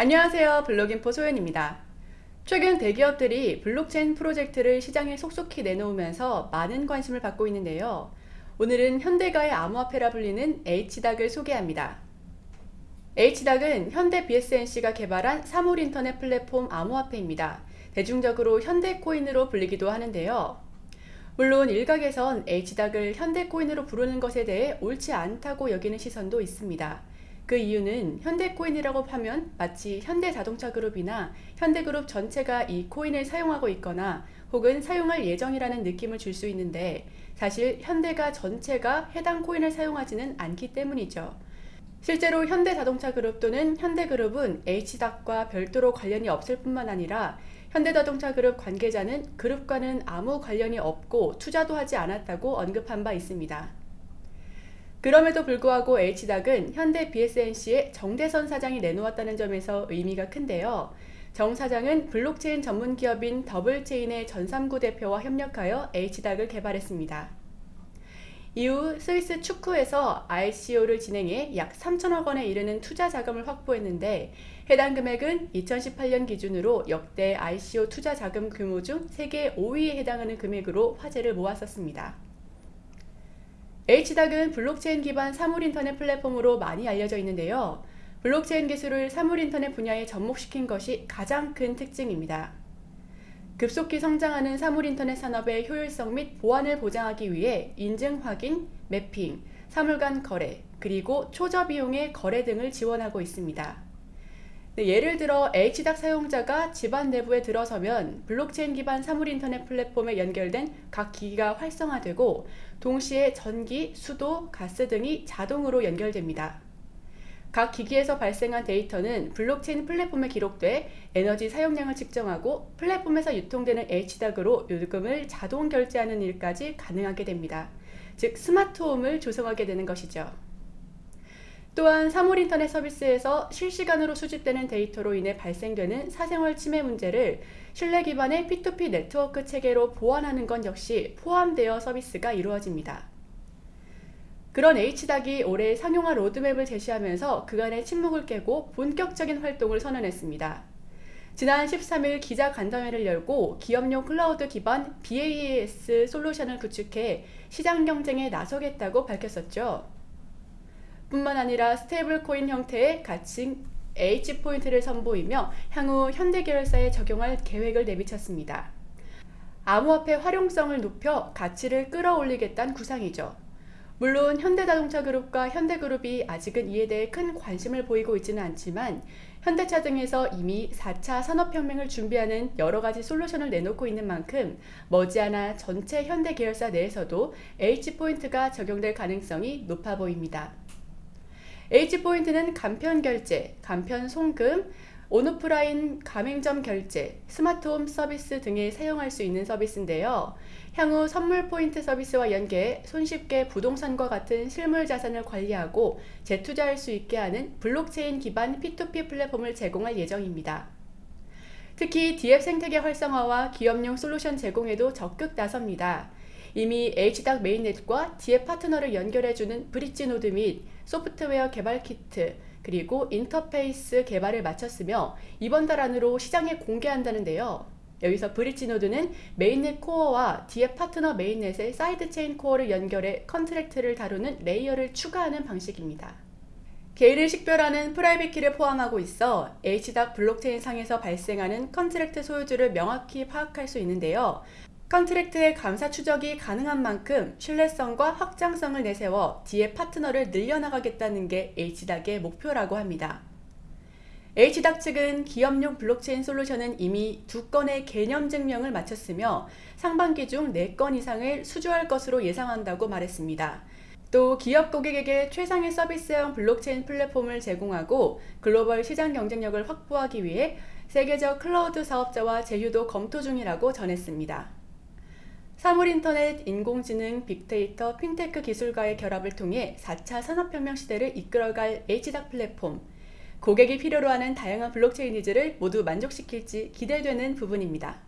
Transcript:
안녕하세요 블록인포 소연입니다. 최근 대기업들이 블록체인 프로젝트를 시장에 속속히 내놓으면서 많은 관심을 받고 있는데요. 오늘은 현대가의 암호화폐라 불리는 HDAC을 소개합니다. HDAC은 현대 BS&C가 개발한 사물 인터넷 플랫폼 암호화폐입니다. 대중적으로 현대코인으로 불리기도 하는데요. 물론 일각에선 HDAC을 현대코인으로 부르는 것에 대해 옳지 않다고 여기는 시선도 있습니다. 그 이유는 현대코인이라고 하면 마치 현대자동차그룹이나 현대그룹 전체가 이 코인을 사용하고 있거나 혹은 사용할 예정이라는 느낌을 줄 수 있는데 사실 현대가 전체가 해당 코인을 사용하지는 않기 때문이죠. 실제로 현대자동차그룹 또는 현대그룹은 HDAC과 별도로 관련이 없을 뿐만 아니라 현대자동차그룹 관계자는 그룹과는 아무 관련이 없고 투자도 하지 않았다고 언급한 바 있습니다. 그럼에도 불구하고 HDAC은 현대 BS&C의 정대선 사장이 내놓았다는 점에서 의미가 큰데요. 정 사장은 블록체인 전문 기업인 더블체인의 전삼구 대표와 협력하여 HDAC을 개발했습니다. 이후 스위스 추크에서 ICO를 진행해 약 3천억 원에 이르는 투자 자금을 확보했는데 해당 금액은 2018년 기준으로 역대 ICO 투자 자금 규모 중 세계 5위에 해당하는 금액으로 화제를 모았었습니다. HDAC은 블록체인 기반 사물인터넷 플랫폼으로 많이 알려져 있는데요. 블록체인 기술을 사물인터넷 분야에 접목시킨 것이 가장 큰 특징입니다. 급속히 성장하는 사물인터넷 산업의 효율성 및 보안을 보장하기 위해 인증 확인, 매핑, 사물 간 거래, 그리고 초저 비용의 거래 등을 지원하고 있습니다. 네, 예를 들어 HDAC 사용자가 집안 내부에 들어서면 블록체인 기반 사물인터넷 플랫폼에 연결된 각 기기가 활성화되고 동시에 전기, 수도, 가스 등이 자동으로 연결됩니다. 각 기기에서 발생한 데이터는 블록체인 플랫폼에 기록돼 에너지 사용량을 측정하고 플랫폼에서 유통되는 HDAC으로 요금을 자동 결제하는 일까지 가능하게 됩니다. 즉 스마트홈을 조성하게 되는 것이죠. 또한 사물인터넷 서비스에서 실시간으로 수집되는 데이터로 인해 발생되는 사생활 침해 문제를 신뢰 기반의 P2P 네트워크 체계로 보완하는 건 역시 포함되어 서비스가 이루어집니다. 그런 HDAC이 올해 상용화 로드맵을 제시하면서 그간의 침묵을 깨고 본격적인 활동을 선언했습니다. 지난 13일 기자 간담회를 열고 기업용 클라우드 기반 BaaS 솔루션을 구축해 시장 경쟁에 나서겠다고 밝혔었죠. 뿐만 아니라 stable coin 형태의 가칭 H포인트를 선보이며 향후 현대계열사에 적용할 계획을 내비쳤습니다. 암호화폐 활용성을 높여 가치를 끌어올리겠다는 구상이죠. 물론 현대자동차그룹과 현대그룹이 아직은 이에 대해 큰 관심을 보이고 있지는 않지만 현대차 등에서 이미 4차 산업혁명을 준비하는 여러가지 솔루션을 내놓고 있는 만큼 머지않아 전체 현대계열사 내에서도 H포인트가 적용될 가능성이 높아 보입니다. H포인트는 간편 결제, 간편 송금, 온오프라인 가맹점 결제, 스마트홈 서비스 등에 사용할 수 있는 서비스인데요. 향후 선물 포인트 서비스와 연계해 손쉽게 부동산과 같은 실물 자산을 관리하고 재투자할 수 있게 하는 블록체인 기반 P2P 플랫폼을 제공할 예정입니다. 특히 DApp 생태계 활성화와 기업용 솔루션 제공에도 적극 나섭니다. 이미 HDAC 메인넷과 DF 파트너를 연결해주는 bridge node 및 소프트웨어 개발 키트, 그리고 인터페이스 개발을 마쳤으며 이번 달 안으로 시장에 공개한다는데요. 여기서 브릿지 노드는 메인넷 코어와 DF 파트너 메인넷의 사이드 체인 코어를 연결해 contract를 다루는 layer를 추가하는 방식입니다. 개인을 식별하는 private key를 포함하고 있어 HDAC 블록체인 상에서 발생하는 contract 소유주를 명확히 파악할 수 있는데요. contract의 감사 추적이 가능한 만큼 신뢰성과 확장성을 내세워 DApp 파트너를 늘려나가겠다는 게 HDAC의 목표라고 합니다. HDAC 측은 기업용 블록체인 솔루션은 이미 두 건의 개념 증명을 마쳤으며 상반기 중 4건 이상을 수주할 것으로 예상한다고 말했습니다. 또 기업 고객에게 최상의 서비스형 블록체인 플랫폼을 제공하고 글로벌 시장 경쟁력을 확보하기 위해 세계적 클라우드 사업자와 제휴도 검토 중이라고 전했습니다. 사물인터넷, 인공지능, 빅데이터, 핀테크 기술과의 결합을 통해 4차 산업혁명 시대를 이끌어갈 HDAC 플랫폼, 고객이 필요로 하는 다양한 블록체인 니즈를 모두 만족시킬지 기대되는 부분입니다.